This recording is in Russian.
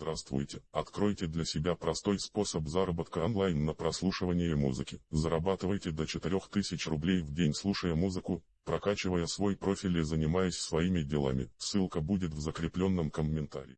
Здравствуйте. Откройте для себя простой способ заработка онлайн на прослушивании музыки. Зарабатывайте до 4000 рублей в день слушая музыку, прокачивая свой профиль и занимаясь своими делами. Ссылка будет в закрепленном комментарии.